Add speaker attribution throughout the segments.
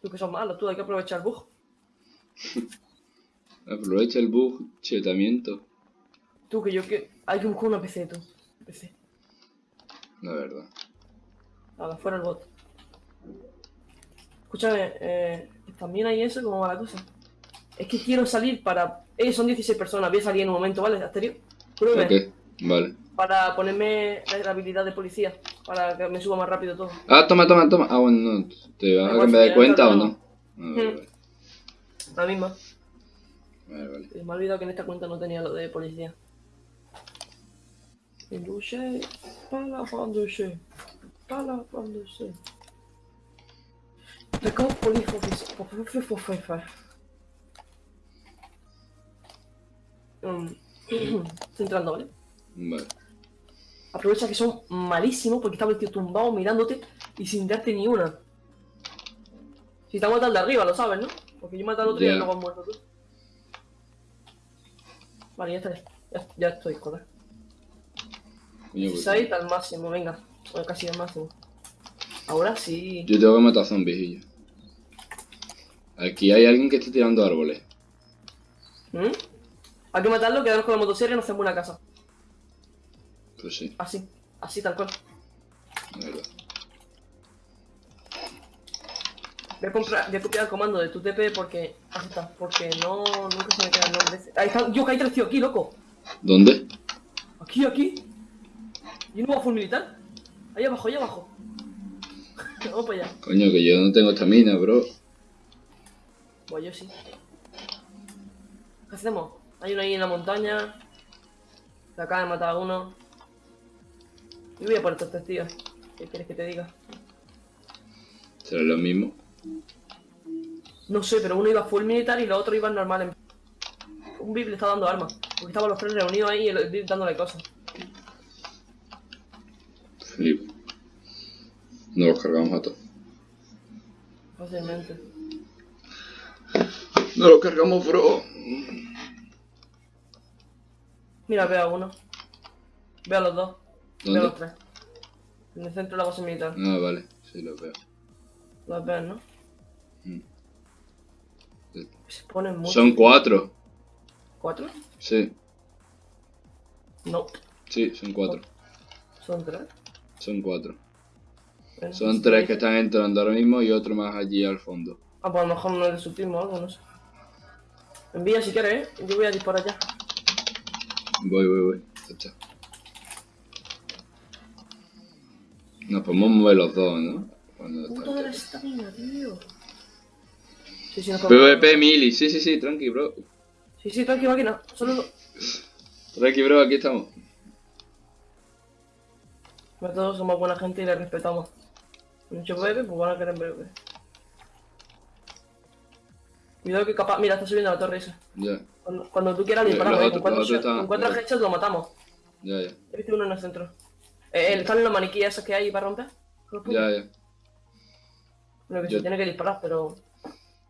Speaker 1: Tú que son malos, tú hay que aprovechar el bug.
Speaker 2: Aprovecha el bug, chetamiento.
Speaker 1: Tú que yo que. Hay que buscar una PC, tú. PC.
Speaker 2: La verdad.
Speaker 1: Nada, fuera el bot. Escúchame, eh, también hay eso, ¿cómo va la cosa? Es que quiero salir para. Eh, son 16 personas, voy a salir en un momento, ¿vale? Asterio. Pruébeme.
Speaker 2: Ok, vale.
Speaker 1: Para ponerme la habilidad de policía. Para que me suba más rápido todo.
Speaker 2: Ah, toma, toma, toma. Ah, bueno, no. ¿Te vas a cambiar de cuenta o no? Ah, vale.
Speaker 1: La misma.
Speaker 2: Vale, vale.
Speaker 1: Me ha olvidado que en esta cuenta no tenía lo de policía. Indushe, para pandushe, para pandushe. Record police officer, for Mm, Estoy entrando, ¿vale?
Speaker 2: Vale.
Speaker 1: Aprovecha que son malísimos porque el tío tumbado mirándote y sin darte ni una. Si te ha matado de arriba, lo sabes, ¿no? Porque yo matado al otro y
Speaker 2: Ya.
Speaker 1: luego has muerto tú. Vale, ya está. Ya, ya estoy, joder.
Speaker 2: Coño, pues,
Speaker 1: 6 al máximo, venga. Bueno, casi al máximo. Ahora sí.
Speaker 2: Yo tengo que matar zombies y yo. Aquí hay alguien que está tirando árboles.
Speaker 1: ¿Mm? Hay que matarlo, quedarnos con la motosierra y nos hacemos una casa.
Speaker 2: Pues sí,
Speaker 1: Así. Así, tal cual. Voy a, comprar, voy a copiar el comando de tu TP porque. Así está. Porque no. Nunca se me queda el nombre ese. Ahí está. Yo, que hay tres tíos aquí, loco.
Speaker 2: ¿Dónde?
Speaker 1: Aquí, aquí. ¿Y un nuevo full militar? Ahí abajo, ahí abajo. Vamos para allá.
Speaker 2: Coño, que yo no tengo estamina, bro.
Speaker 1: Pues yo sí. ¿Qué hacemos? Hay uno ahí en la montaña. Se acaba de matar a uno. Y voy a por estos tres tíos. ¿Qué quieres que te diga?
Speaker 2: ¿Será lo mismo?
Speaker 1: No sé, pero uno iba full militar y los otros iban normal. En... Un VIP le está dando armas. Porque estaban los tres reunidos ahí y el VIP dándole cosas.
Speaker 2: Flipo. No los cargamos a todos.
Speaker 1: Fácilmente.
Speaker 2: No los cargamos, bro.
Speaker 1: Mira, veo a uno. Veo a los dos. Veo
Speaker 2: ¿Dónde?
Speaker 1: tres. En el centro de la base militar.
Speaker 2: Ah, vale. Sí, los veo.
Speaker 1: Los ven, ¿no?
Speaker 2: Mm.
Speaker 1: Se ponen mucho.
Speaker 2: Son cuatro.
Speaker 1: ¿Cuatro?
Speaker 2: Sí,
Speaker 1: No.
Speaker 2: sí, son cuatro.
Speaker 1: Son tres.
Speaker 2: Son cuatro.
Speaker 1: Bueno,
Speaker 2: Son tres que están entrando ahora mismo y otro más allí al fondo.
Speaker 1: Ah, pues a lo mejor no es de su team o algo, no sé. Envía si quieres, ¿eh? Yo voy a disparar ya.
Speaker 2: Voy, voy, voy. Ya está. Nos podemos mover los dos, ¿no?
Speaker 1: Puto de la estamina, tío. Sí, sí, no
Speaker 2: PvP Mili, sí, sí, sí, tranqui, bro.
Speaker 1: Sí, sí, tranqui, máquina. Solo.
Speaker 2: Tranqui, bro, aquí estamos.
Speaker 1: Todos somos buena gente y le respetamos. Mucho bebé, pues van a querer bebé. Cuidado que capaz. Mira, está subiendo la torre esa.
Speaker 2: Ya,
Speaker 1: Cuando, cuando tú quieras disparamos, ¿eh?
Speaker 2: otros-
Speaker 1: con cuatro, headshots lo matamos.
Speaker 2: ya, ya.
Speaker 1: He visto uno en el centro. Eh, eh, ¿Están los maniquíes esos que hay para romper?
Speaker 2: Ya, ya.
Speaker 1: Bueno, que
Speaker 2: Yo-
Speaker 1: se tiene que disparar, pero.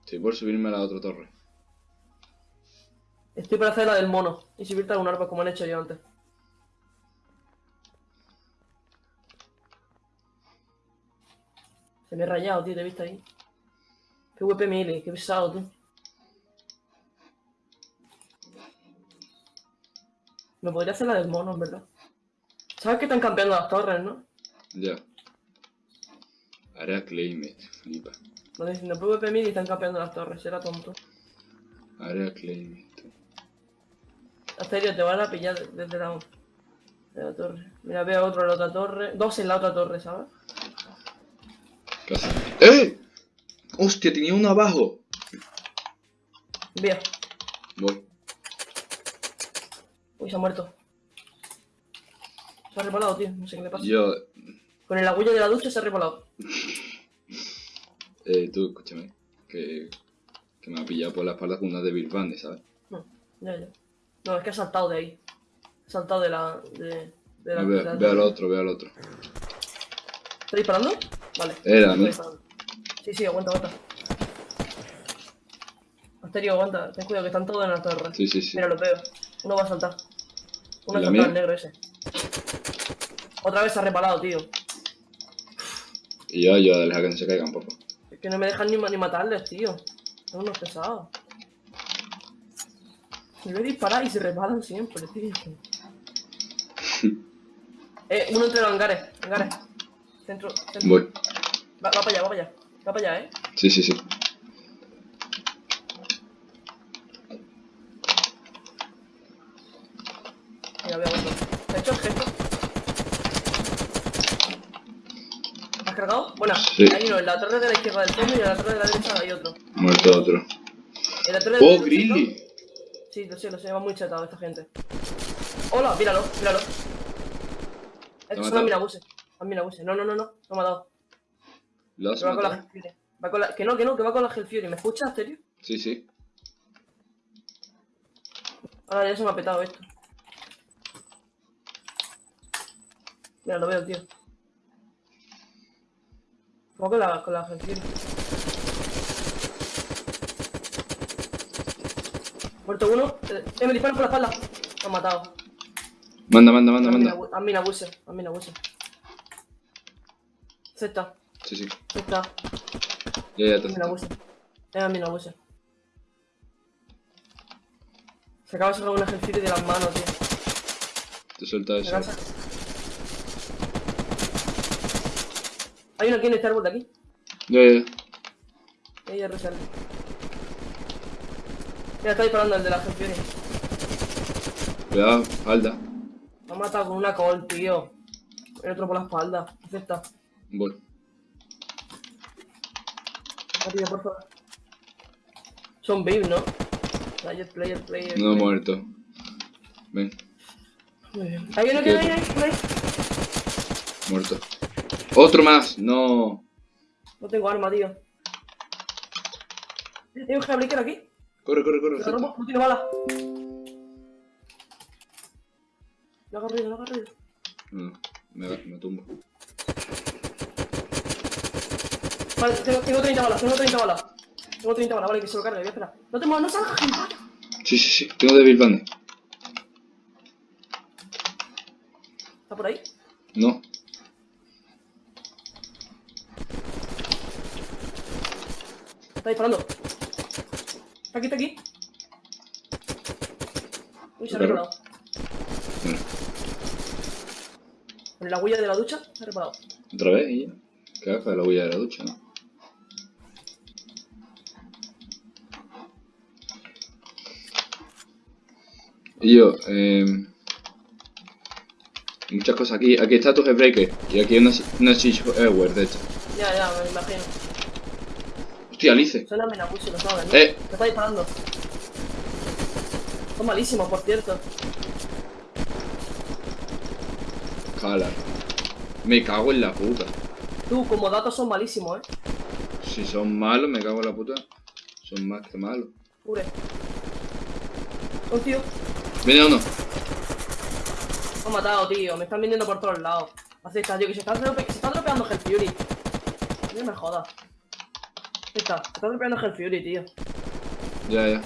Speaker 2: Estoy por subirme a la otra torre.
Speaker 1: Estoy para hacer la del mono y subirte a un árbol como han hecho yo antes. Se me he rayado, tío, te he visto ahí. Qué WP mili, qué pesado, tú. Me podría hacer la del mono, en verdad. ¿Sabes que están campeando las torres, no?
Speaker 2: Ya. Área Claimate, flipa.
Speaker 1: No diciendo PvP mili y están campeando las torres, era tonto.
Speaker 2: Área Claimate.
Speaker 1: Asterio, te van a pillar desde la, de la torre. Mira, veo otro en la otra torre. Dos en la otra torre, ¿sabes?
Speaker 2: ¿Qué hace? ¡Eh! ¡Hostia, tenía uno abajo!
Speaker 1: Vía.
Speaker 2: Voy.
Speaker 1: Uy, se ha muerto. Se ha reparado, tío. No sé qué le pasa.
Speaker 2: Yo,
Speaker 1: Con el agüillo de la ducha se ha reparado.
Speaker 2: eh, tú, escúchame. Que, que me ha pillado por la espalda con una de Bill Band, ¿sabes?
Speaker 1: No, ya, ya. No, es que ha saltado de ahí. Ha saltado de la. de, de la.
Speaker 2: Ve,
Speaker 1: de la-
Speaker 2: ve al otro, ve al otro.
Speaker 1: ¿Está disparando? Vale.
Speaker 2: Era, ¿no?
Speaker 1: Sí, sí, aguanta, aguanta. Asterio, aguanta. Ten cuidado que están todos en la torre.
Speaker 2: Sí, sí, sí.
Speaker 1: Mira, lo veo. Uno va a saltar. Uno ha
Speaker 2: ¿La
Speaker 1: saltado
Speaker 2: mía?
Speaker 1: el negro ese. Otra vez se ha reparado, tío.
Speaker 2: Y yo, yo, deja que no se caigan, por favor.
Speaker 1: Es que no me dejan ni, ni matarles, tío. Son unos pesados. Me voy a disparar y se resbalan siempre, tío. eh, uno entre los hangares, hangares. Centro, centro.
Speaker 2: Voy.
Speaker 1: Va, va para allá, va para allá. Va para allá, eh.
Speaker 2: Sí, sí, sí.
Speaker 1: Mira, voy a otro. ¿Te ha hecho el gesto? ¿Has Bueno,
Speaker 2: Sí.
Speaker 1: hay uno en la torre de la izquierda del fondo y en la torre de la derecha hay otro.
Speaker 2: Muerto otro.
Speaker 1: En la torre de la
Speaker 2: ¡Oh, Grilly!
Speaker 1: Sí, lo sé, lo sé, va muy chetado esta gente. Hola, míralo, míralo. Estos son minabuses. Los minabuses. No, no, no, no, no me ha dado.
Speaker 2: ¿Lo has
Speaker 1: va con la. Va con la... Que no, que no, que va con la Hellfury. ¿Me escuchas, serio?
Speaker 2: Sí, sí.
Speaker 1: Ahora ya se me ha petado esto. Mira, lo veo, tío. Va con la, con la Hellfury. Muerto uno. Eh, eh, me disparan por la espalda. Me han matado.
Speaker 2: Manda, manda, manda, manda.
Speaker 1: A mí abuse, a mí abuse. Z,
Speaker 2: Sí, sí.
Speaker 1: Z,
Speaker 2: Ya, ya
Speaker 1: a
Speaker 2: te
Speaker 1: mí abuse. Es a mí abuse. Se acaba de sacar una Hellfury de las manos, tío.
Speaker 2: Te suelta eso.
Speaker 1: acaba de sacar- Hay uno aquí en este árbol de aquí.
Speaker 2: Ya, ya, ya.
Speaker 1: Reserva. Mira, está disparando el de la Hellfury.
Speaker 2: Cuidado, falda.
Speaker 1: Me ha matado con una col, tío. El otro por la espalda. Z.
Speaker 2: Voy.
Speaker 1: Por favor. Son babe, ¿no? Player, player, player.
Speaker 2: No
Speaker 1: player.
Speaker 2: muerto. Ven,
Speaker 1: Muy bien. Ahí viene, ahí viene,
Speaker 2: muerto. ¡Otro más! No.
Speaker 1: No tengo arma, tío. Hay un Jailbreaker aquí.
Speaker 2: Corre, corre, corre.
Speaker 1: Lo no tiene bala. Lo hago ruido, lo hago ruido.
Speaker 2: No, me, me tumbo.
Speaker 1: Vale, tengo, tengo 30 balas, tengo 30 balas. Tengo 30 balas, vale, que se lo cargue, voy a esperar. No te muevas, no salgas, gilipollas.
Speaker 2: Sí, sí, sí. Tengo Devil Bande.
Speaker 1: ¿Está por ahí?
Speaker 2: No.
Speaker 1: Está disparando. Está aquí, está aquí. Uy, se ha reparado. Con la huella de la ducha, se ha reparado.
Speaker 2: otra vez y. ¿Qué haga la huella de la ducha? ¿no? Y yo, eh, muchas cosas aquí. Aquí está tu Headbreaker. Y aquí una, una Siege Airware de hecho.
Speaker 1: Ya, ya, me imagino.
Speaker 2: Hostia, Alice.
Speaker 1: Suena Menabushi, lo saben.
Speaker 2: Eh.
Speaker 1: Me está disparando. Son malísimos, por cierto.
Speaker 2: Cala. Me cago en la puta.
Speaker 1: Tú, como datos son malísimos, ¿eh?
Speaker 2: Si son malos, me cago en la puta. Son más que malos.
Speaker 1: Ure. Un tío.
Speaker 2: Viene uno.
Speaker 1: Me han matado, tío. Me están viniendo por todos lados. Así está, tío, que se está, se está dropeando Hell Fury. No me jodas. Está, está dropeando Hell Fury, tío.
Speaker 2: Ya, ya.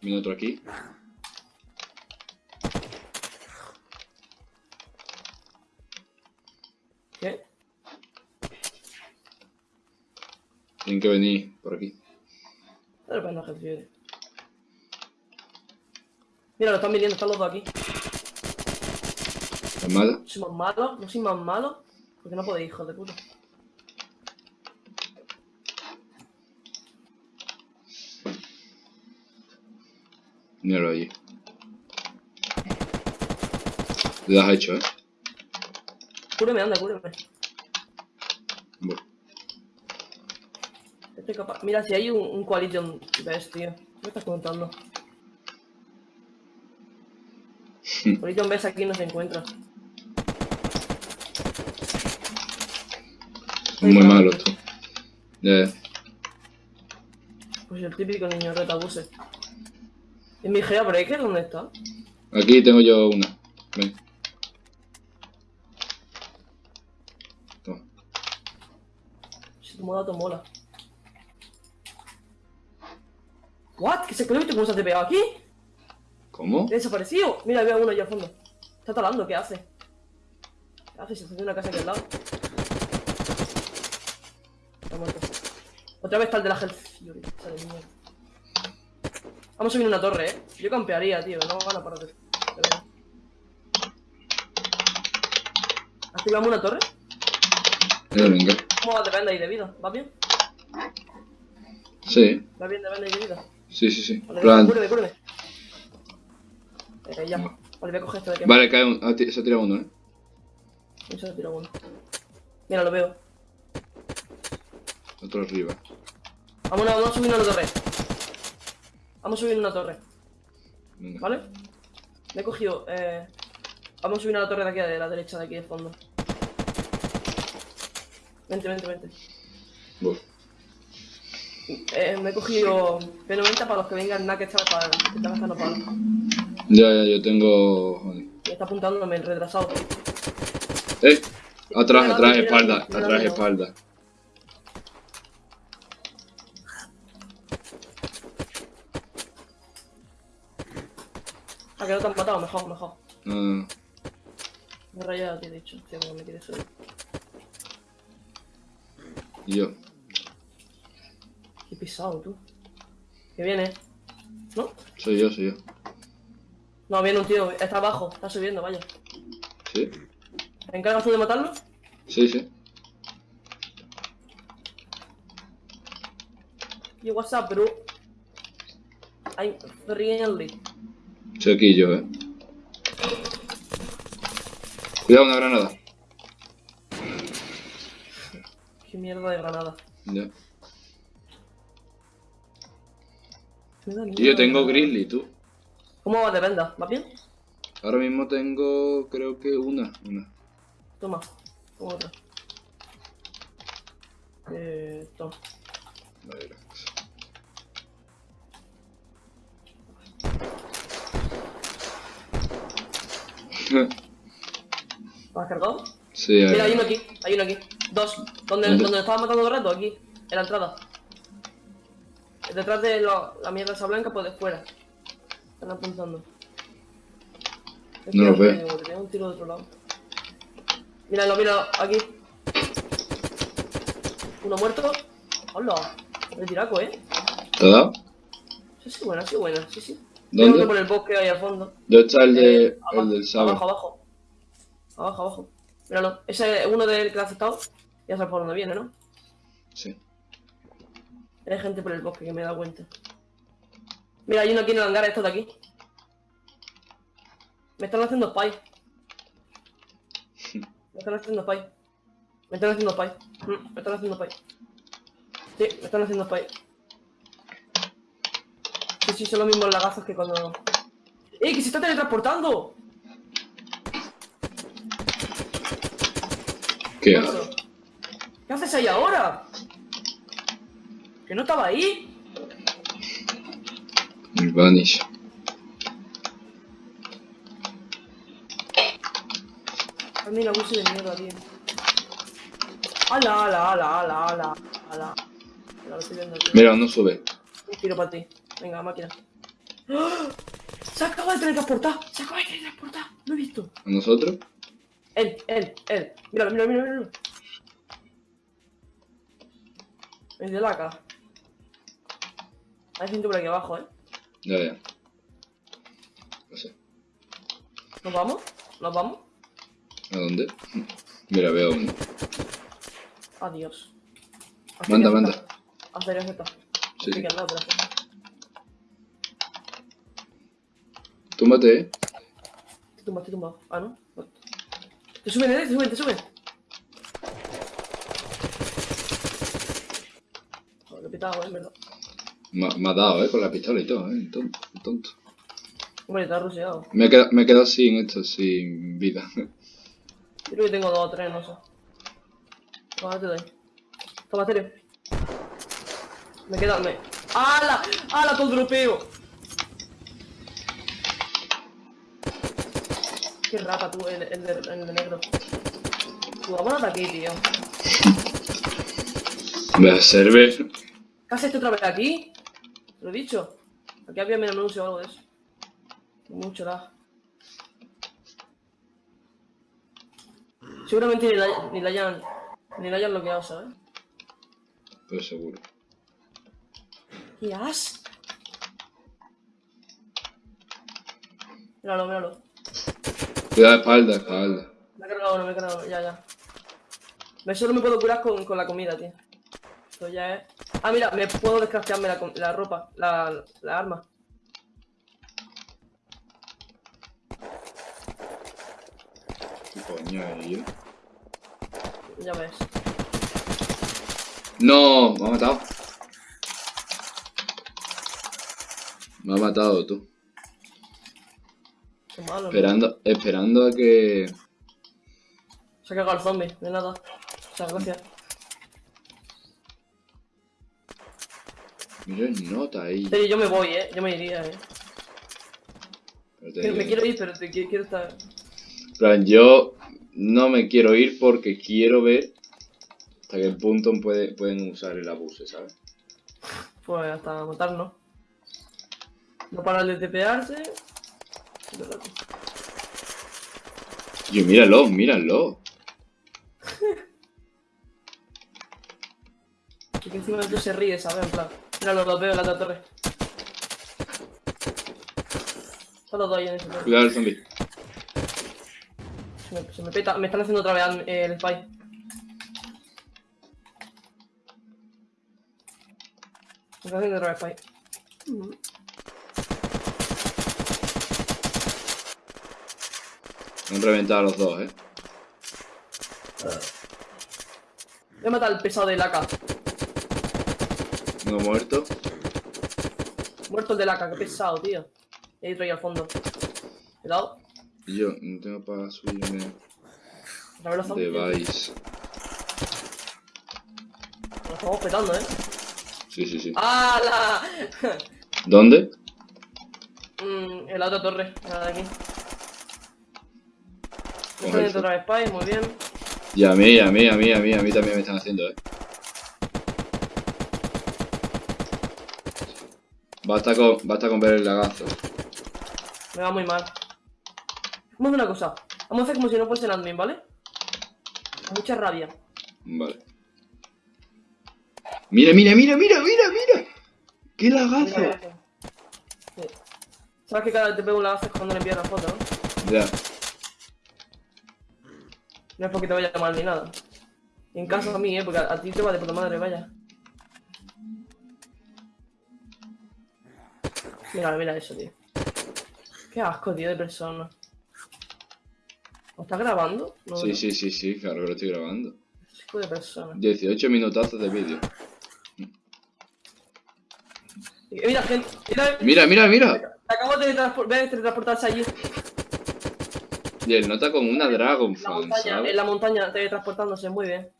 Speaker 2: Viene otro aquí.
Speaker 1: ¿Qué?
Speaker 2: Tienen que venir por aquí.
Speaker 1: Está dropeando Hell Fury. Mira, lo están viniendo, están los dos aquí.
Speaker 2: ¿Es mala?
Speaker 1: ¿Soy más malo? ¿No soy más malo? Porque no podéis, hijos de puta.
Speaker 2: Míralo allí. Lo has hecho, ¿eh?
Speaker 1: Cúreme, anda, cúreme.
Speaker 2: Bueno.
Speaker 1: Estoy capaz. Mira, si hay un, un Coalition Best, tío. ¿Qué me estás contando? Coalition Best aquí no se encuentra.
Speaker 2: Muy malos tú. Ya, ya.
Speaker 1: Pues el típico niño retabuse. ¿Y mi Breaker dónde está?
Speaker 2: Aquí tengo yo una. Ven. Toma.
Speaker 1: Si tu moda mola. ¿What? ¿Qué se quedó? ¿Cómo se ha pegado aquí?
Speaker 2: ¿Cómo?
Speaker 1: ¿Ha desaparecido? Mira, veo a uno allá al fondo. Está talando, ¿qué hace? ¿Qué haces? Se hace una casa aquí al lado. Está muerto. Otra vez está el de la Health Fury. Sale mierda. Vamos a subir una torre, eh. Yo campearía, tío. No van a parar de... de. ¿Activamos una torre?
Speaker 2: Venga, venga.
Speaker 1: ¿Cómo va? Ahí de vida. ¿Va bien?
Speaker 2: Sí,
Speaker 1: ¿Va bien? Depende ahí de vida.
Speaker 2: sí, sí, sí.
Speaker 1: Vale,
Speaker 2: Plan.
Speaker 1: cúreme, cúreme. Eh, ya. Vale, voy a coger esto de aquí.
Speaker 2: Vale, cae un. se ha tirado uno, eh.
Speaker 1: Y se lo tiro uno. Mira, lo veo.
Speaker 2: Otro arriba.
Speaker 1: Vámonos, vamos a subir una torre. Vamos a subir una torre,
Speaker 2: Venga.
Speaker 1: ¿vale? Me he cogido, eh... Vamos a subir a la torre de aquí, de la derecha, de aquí de fondo. Vente, vente, vente.
Speaker 2: Voy.
Speaker 1: Eh, me he cogido P90 para los que vengan nada que está para que están gastando palos.
Speaker 2: Ya, ya, yo tengo. Joder.
Speaker 1: Me está apuntándome el retrasado.
Speaker 2: ¡Eh! Atrás, atrás, espalda. Atrás, espalda.
Speaker 1: Ah, que no te han matado, mejor, mejor.
Speaker 2: No, no, no.
Speaker 1: Me he rayado, te he dicho. Tío, como me quieres subir.
Speaker 2: Yo.
Speaker 1: Qué pisado, tú. Que viene. ¿No?
Speaker 2: Soy yo, soy yo.
Speaker 1: No, viene un tío. Está abajo. Está subiendo, vaya.
Speaker 2: ¿Sí?
Speaker 1: ¿Te encargas tú de matarlo?
Speaker 2: Sí, sí.
Speaker 1: Yo, what's up, bro? I'm friendly.
Speaker 2: Yo, eh. Cuidado, una granada.
Speaker 1: Qué mierda de granada.
Speaker 2: Ya. Y yo tengo grizzly, tú.
Speaker 1: ¿Cómo va de venda? ¿Va bien?
Speaker 2: Ahora mismo tengo, creo que una. Una.
Speaker 1: Toma. Toma otra. Eh, toma.
Speaker 2: Vale,
Speaker 1: ¿Lo has cargado?
Speaker 2: sí,
Speaker 1: Mira, hay uno aquí. Hay uno aquí. Dos. ¿Dónde,
Speaker 2: ¿Dónde?
Speaker 1: ¿Dónde estaba matando el rato? Aquí. En la entrada. Detrás de lo- la mierda esa blanca, pues de fuera. Están apuntando.
Speaker 2: No lo veo.
Speaker 1: Tengo un tiro de otro lado. Míralo, míralo, aquí. Uno muerto. Hola. El tiraco, eh.
Speaker 2: ¿Te ha dado?
Speaker 1: Sí, sí, buena, sí, buena. Sí, sí.
Speaker 2: ¿Dónde?
Speaker 1: Por el bosque ahí al fondo.
Speaker 2: ¿Dónde está el, de,
Speaker 1: Eh, abajo,
Speaker 2: el del sabre?
Speaker 1: Abajo, abajo. Abajo, abajo. Míralo. Ese es uno del que ha aceptado. Ya sabes por dónde viene, ¿no?
Speaker 2: Sí.
Speaker 1: Hay gente por el bosque que me he dado cuenta. Mira, hay uno aquí en el hangar, estos de aquí. Me están haciendo spy. Me están haciendo spy. Me están haciendo spy. Mm, Me están haciendo spy. Sí, me están haciendo spy. Sí, sí, son los mismos lagazos que cuando... ¡Eh, que se está teletransportando!
Speaker 2: ¿Qué
Speaker 1: ¿Qué
Speaker 2: hago?
Speaker 1: ¿Qué haces ahí ahora? ¿Que no estaba ahí?
Speaker 2: El vanish.
Speaker 1: A mí la abuso de mierda, tío. ¡Hala, ala, ala, ala, ala! ¡Hala! Mira,
Speaker 2: no sube.
Speaker 1: Un tiro para ti. Venga, máquina. ¡Ah! ¡Se acaba de teletransportar! ¡Se acaba de teletransportar! ¡Lo he visto!
Speaker 2: ¿A nosotros?
Speaker 1: Él, él, él. Míralo, míralo, míralo, míralo. El de la cara. Hay gente por aquí abajo, ¿eh?
Speaker 2: Ya, ya. No sé.
Speaker 1: ¿Nos vamos? ¿Nos vamos?
Speaker 2: ¿A dónde? Mira, veo uno.
Speaker 1: Adiós.
Speaker 2: Manda, manda.
Speaker 1: Hacer Z.
Speaker 2: Sí, sí.
Speaker 1: que al lado, pero Z.
Speaker 2: Túmbate, eh.
Speaker 1: Te tumbas, te tumbas. Ah, ¿no? Te suben, eh, te suben, te suben. Joder, qué pitado, eh, verdad.
Speaker 2: Me, me ha dado, eh, con la pistola y todo, eh. Tonto. tonto.
Speaker 1: Hombre, te has ruseado.
Speaker 2: Me he quedado, me he quedado sin esto, sin vida.
Speaker 1: Creo que tengo dos o tres, no sé. Toma, te doy. Toma, Tere. Me queda, me... ¡Hala! ¡Hala, todo europeo! Qué rata tú, el, el, de, el de negro. Tú, vamos a aquí, tío.
Speaker 2: Me a servir.
Speaker 1: ¿Qué haces tú otra vez aquí? Te lo he dicho. Aquí había menús o algo de eso. Mucho lag. Seguramente ni la, ni la hayan. Ni la hayan bloqueado, ¿sabes?
Speaker 2: Pues seguro.
Speaker 1: ¿Qué has? Míralo, míralo.
Speaker 2: Cuidado, espalda, espalda.
Speaker 1: Me he cargado uno, me he cargado uno, ya, ya. Me solo me puedo curar con, con la comida, tío. Esto ya es. Ah, mira, me puedo descraftearme la, la ropa, la, la arma.
Speaker 2: ¿Qué coño tío?
Speaker 1: Ya ves.
Speaker 2: No, me ha matado. Me ha matado tú. Esperando, esperando a que.
Speaker 1: Se ha cagado el zombie, de nada. O sea, gracias.
Speaker 2: Mira el nota ahí.
Speaker 1: Yo me voy, eh. Yo me iría, eh. Que- Me quiero ir, pero te quiero, quiero estar.
Speaker 2: Plan, yo no me quiero ir porque quiero ver hasta qué punto puede, pueden usar el abuse, ¿sabes?
Speaker 1: Pues hasta matarnos. No parar de tepearse.
Speaker 2: Yo, míralo, míralo.
Speaker 1: Y que encima de todo se ríe, ¿sabes? En plan. Mira, los veo en la otra torre. Están los dos ahí en ese torre.
Speaker 2: Cuidado el zombie.
Speaker 1: Se me, se me peta. Me están haciendo otra vez eh, el spy. Me están haciendo otra vez spy. Mm.
Speaker 2: Me han reventado a los dos, ¿eh?
Speaker 1: Voy a matar al pesado del AK.
Speaker 2: Uno muerto.
Speaker 1: Muerto el del AK, qué pesado, tío. Hay otro ahí al fondo. Cuidado.
Speaker 2: Y yo no tengo para subirme device.
Speaker 1: Nos estamos petando, eh.
Speaker 2: Sí, sí, sí.
Speaker 1: ¡Hala!
Speaker 2: ¿Dónde?
Speaker 1: Mm, en la otra torre, la de aquí. Haciendo otra vez spy, muy bien.
Speaker 2: Y a mí, a mí, a mí, a mí, a mí también me están haciendo, ¿eh? Basta con, basta con ver el lagazo.
Speaker 1: Me va muy mal. Vamos a hacer una cosa. Vamos a hacer como si no fuese el admin, ¿vale? Mucha rabia.
Speaker 2: Vale. Mira, mira, mira, mira, mira, mira. ¡Qué lagazo!
Speaker 1: mira. Sí. Sabes que cada vez te pego un lagazo es cuando le envías la foto, ¿no?
Speaker 2: Ya.
Speaker 1: No es porque te vaya mal ni nada. Y en caso a mí, ¿eh? Porque a, a ti te va de puta madre, vaya. Mira, mira eso, tío. Qué asco, tío, de persona. ¿Lo estás grabando? No,
Speaker 2: Sí,
Speaker 1: no.
Speaker 2: sí, sí, sí, claro que lo estoy grabando.
Speaker 1: Asco de persona.
Speaker 2: 18 minutazos de vídeo.
Speaker 1: Mira, gente, mira,
Speaker 2: Mira, mira, mira.
Speaker 1: acabo de teletransportarse allí.
Speaker 2: Y el nota con una Dragon Fan,
Speaker 1: montaña,
Speaker 2: ¿sabes?
Speaker 1: en la montaña, teletransportándose, muy bien.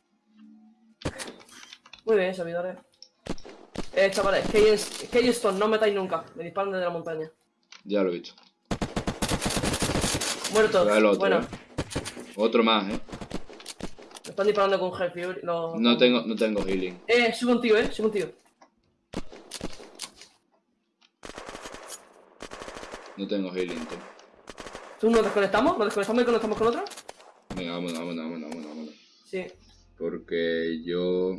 Speaker 1: Muy bien, servidores. Eh, chavales, Keystone, no metáis nunca. Me disparan desde la montaña.
Speaker 2: Ya lo he visto.
Speaker 1: Muerto.
Speaker 2: Cuidado el otro,
Speaker 1: bueno,
Speaker 2: eh. Otro más, ¿eh?
Speaker 1: me están disparando con Hell Fury. los-
Speaker 2: No tengo, no tengo healing.
Speaker 1: Eh, soy contigo, eh, soy contigo.
Speaker 2: No tengo healing, tú.
Speaker 1: ¿Tú nos desconectamos? ¿Nos desconectamos y conectamos con otro?
Speaker 2: Venga, vámonos, vámonos, vámonos, vámonos, vámonos.
Speaker 1: Sí.
Speaker 2: Porque yo...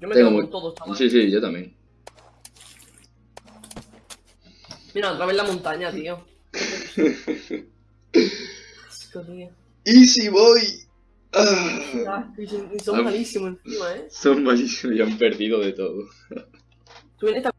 Speaker 1: Yo me
Speaker 2: Tengo
Speaker 1: quedo
Speaker 2: muy-
Speaker 1: con todos, chavales.
Speaker 2: Sí, sí, yo también.
Speaker 1: Mira, otra vez la montaña, tío. Asco, tío.
Speaker 2: Easy boy. Ah.
Speaker 1: Ah, y son, y son
Speaker 2: Ah.
Speaker 1: malísimos encima, eh.
Speaker 2: Son malísimos y han perdido de todo.
Speaker 1: Tú en esta